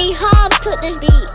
City Hub put this beat.